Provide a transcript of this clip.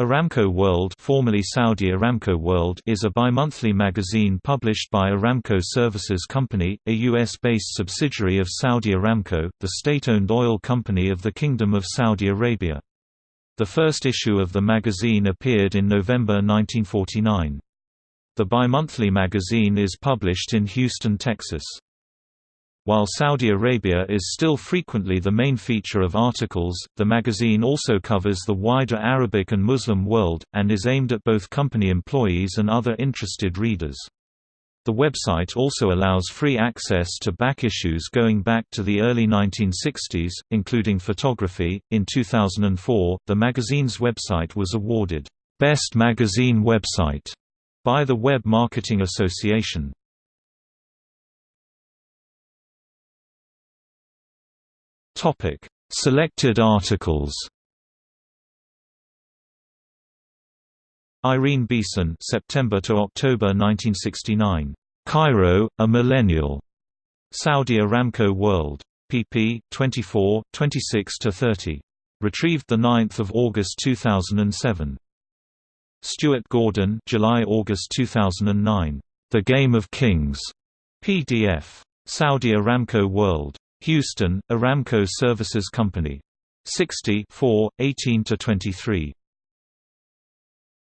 Aramco World, formerly Saudi Aramco World is a bi-monthly magazine published by Aramco Services Company, a US-based subsidiary of Saudi Aramco, the state-owned oil company of the Kingdom of Saudi Arabia. The first issue of the magazine appeared in November 1949. The bi-monthly magazine is published in Houston, Texas. While Saudi Arabia is still frequently the main feature of articles, the magazine also covers the wider Arabic and Muslim world, and is aimed at both company employees and other interested readers. The website also allows free access to back issues going back to the early 1960s, including photography. In 2004, the magazine's website was awarded Best Magazine Website by the Web Marketing Association. Topic: Selected articles. Irene Beeson, September to October 1969. Cairo: A Millennial. Saudi Aramco World. pp. 24, 26 to 30. Retrieved the 9th of August 2007. Stuart Gordon, July-August 2009. The Game of Kings. PDF. Saudi Aramco World. Houston, Aramco Services Company. 60 18–23.